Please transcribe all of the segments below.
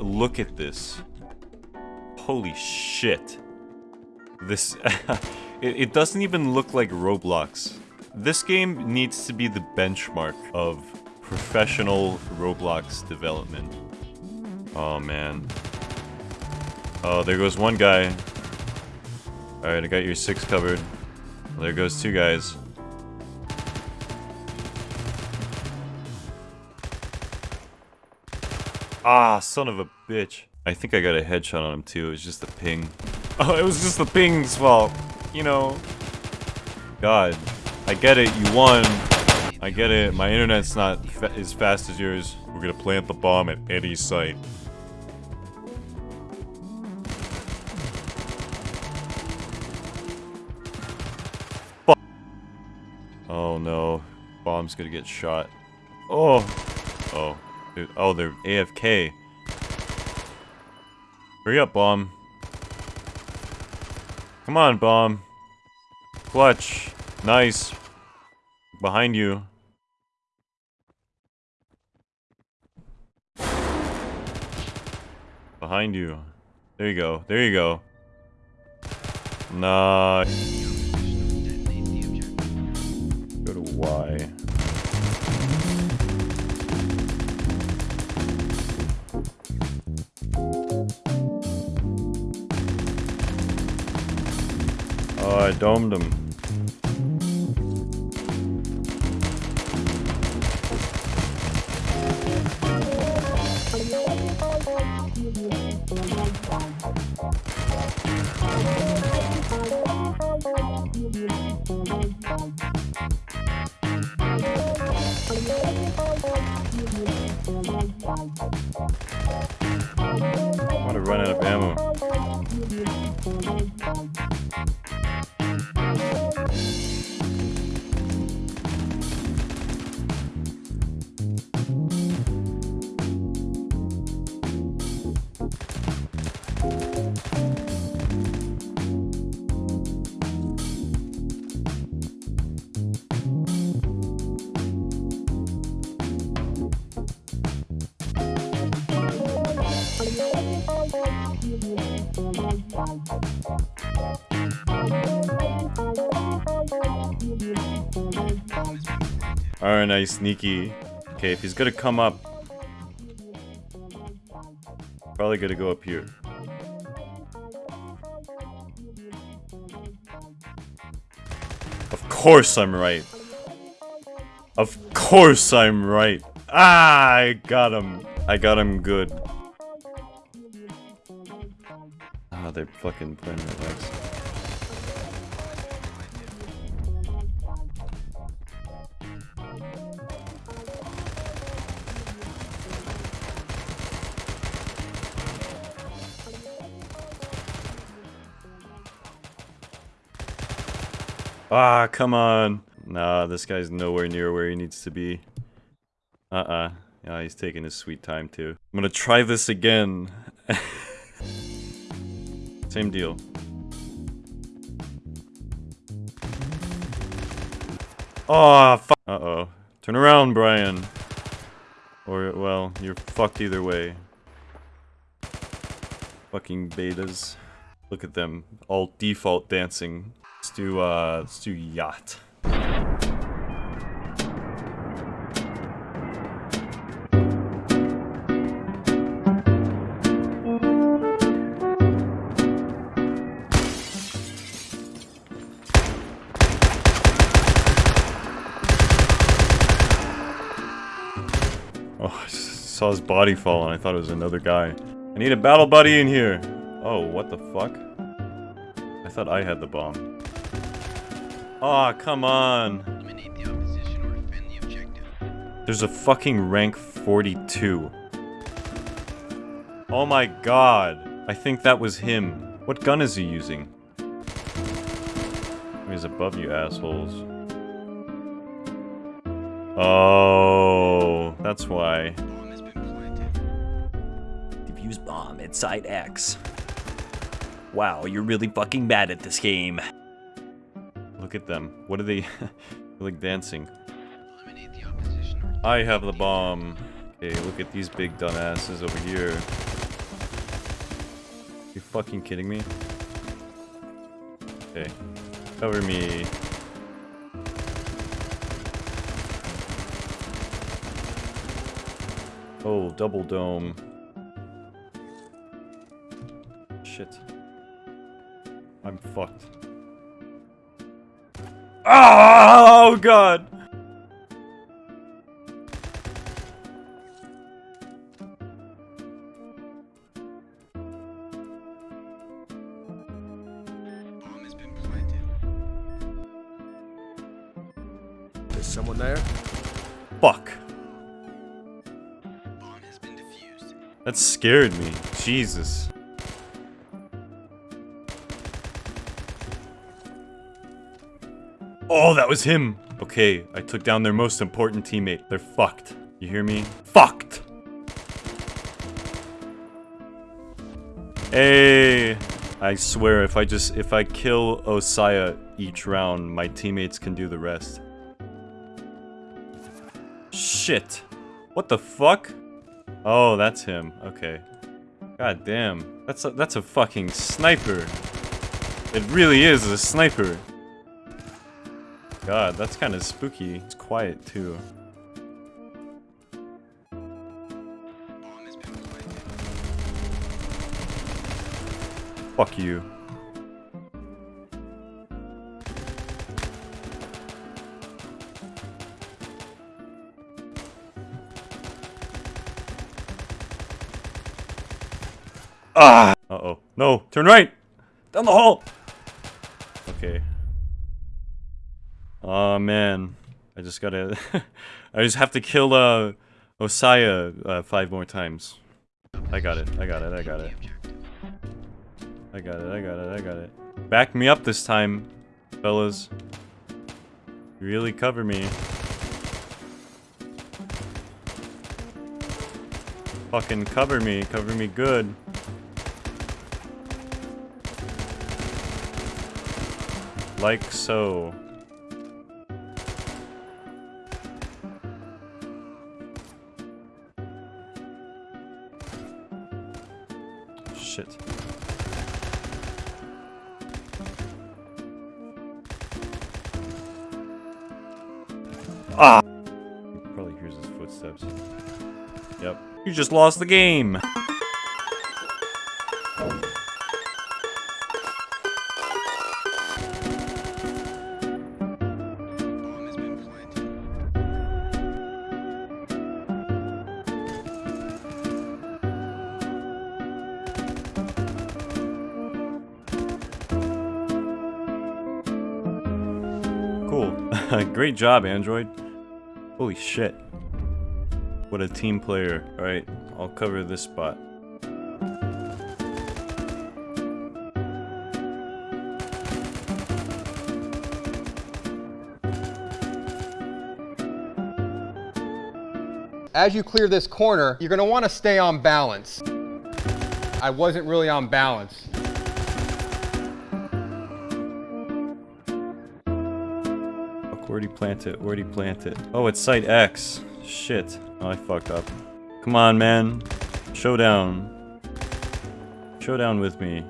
Look at this. Holy shit. This... it, it doesn't even look like Roblox. This game needs to be the benchmark of professional Roblox development. Oh man. Oh, there goes one guy. Alright, I got your six covered. There goes two guys. Ah, son of a bitch. I think I got a headshot on him too. It was just the ping. Oh, it was just the ping's fault. You know. God. I get it. You won. I get it. My internet's not fa as fast as yours. We're gonna plant the bomb at Eddie's site. Oh no. Bomb's gonna get shot. Oh. Oh. Oh, they're AFK. Hurry up, bomb. Come on, bomb. Clutch. Nice. Behind you. Behind you. There you go. There you go. Nah. Go to Y. I domed him. Alright, nice, sneaky. Okay, if he's gonna come up... Probably gonna go up here. Of course I'm right. Of course I'm right. Ah, I got him. I got him good. They're fucking playing my legs. Ah, come on. Nah, this guy's nowhere near where he needs to be. Uh-uh. Yeah, he's taking his sweet time too. I'm gonna try this again. Same deal. Oh. Uh-oh. Turn around, Brian. Or, well, you're fucked either way. Fucking betas. Look at them. All default dancing. Let's do, uh, let's do yacht. Saw his body fall and I thought it was another guy. I need a battle buddy in here. Oh, what the fuck? I thought I had the bomb. Aw, oh, come on. There's a fucking rank 42. Oh my god. I think that was him. What gun is he using? He's above you assholes. Oh, that's why. Defuse bomb at site X. Wow, you're really fucking bad at this game. Look at them. What are they... like dancing. I have the bomb. Okay, look at these big dumbasses over here. You fucking kidding me? Okay. Cover me. Oh, double dome. Shit. I'm fucked. Oh god! Bomb has been planted. Is someone there? Fuck. Bomb has been defused. That scared me. Jesus. Oh, that was him. Okay, I took down their most important teammate. They're fucked. You hear me? Fucked. Hey, I swear if I just if I kill Osaya each round, my teammates can do the rest. Shit. What the fuck? Oh, that's him. Okay. God damn. That's a, that's a fucking sniper. It really is a sniper. God, that's kind of spooky. It's quiet too. Fuck you. Ah! Uh-oh. No! Turn right! Down the hall! Okay. Oh man. I just gotta... I just have to kill, uh, Osaya, uh, five more times. I got it, I got it, I got it. I got it, I got it, I got it. Back me up this time, fellas. Really cover me. Fucking cover me, cover me good. Like so. Shit. Ah! Probably hears his footsteps. Yep. You just lost the game! Great job, Android. Holy shit. What a team player. Alright, I'll cover this spot. As you clear this corner, you're gonna wanna stay on balance. I wasn't really on balance. Where'd he plant it? Where'd he plant it? Oh, it's site X. Shit. Oh, I fucked up. Come on, man. Showdown. Showdown with me.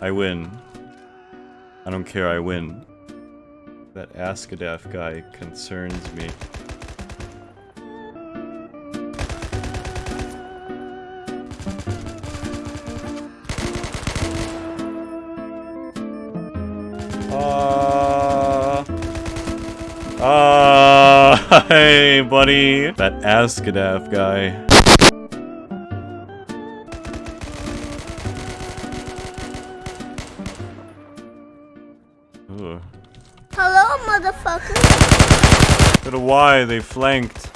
I win. I don't care, I win. That Askadaf guy concerns me. Hey, buddy. That Askadaf guy. Ugh. Hello, motherfucker. Go to Y, they flanked.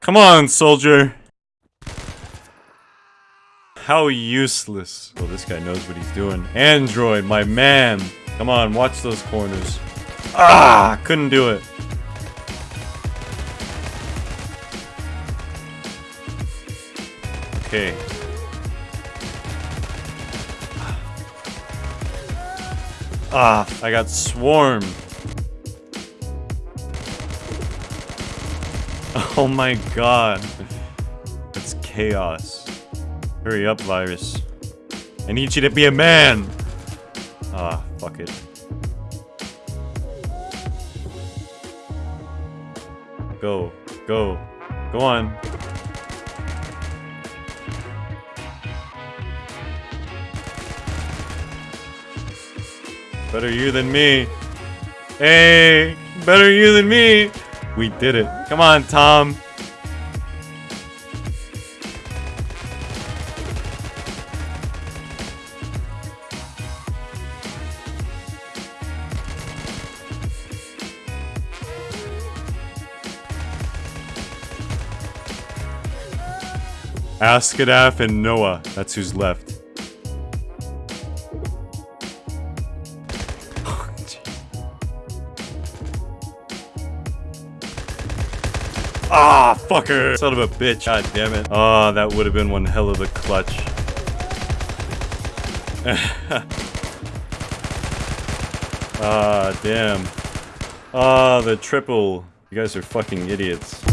Come on, soldier. How useless. Well, this guy knows what he's doing. Android, my man. Come on, watch those corners. Ah, couldn't do it. Okay. Ah, I got swarmed. Oh my god. It's chaos. Hurry up, virus. I need you to be a man! Ah, fuck it. Go. Go. Go on. Better you than me. Hey! Better you than me! We did it. Come on, Tom. Askadaf and Noah. That's who's left. Ah, fucker! Son of a bitch. God damn it. Ah, that would have been one hell of a clutch. Ah, damn. Ah, the triple. You guys are fucking idiots.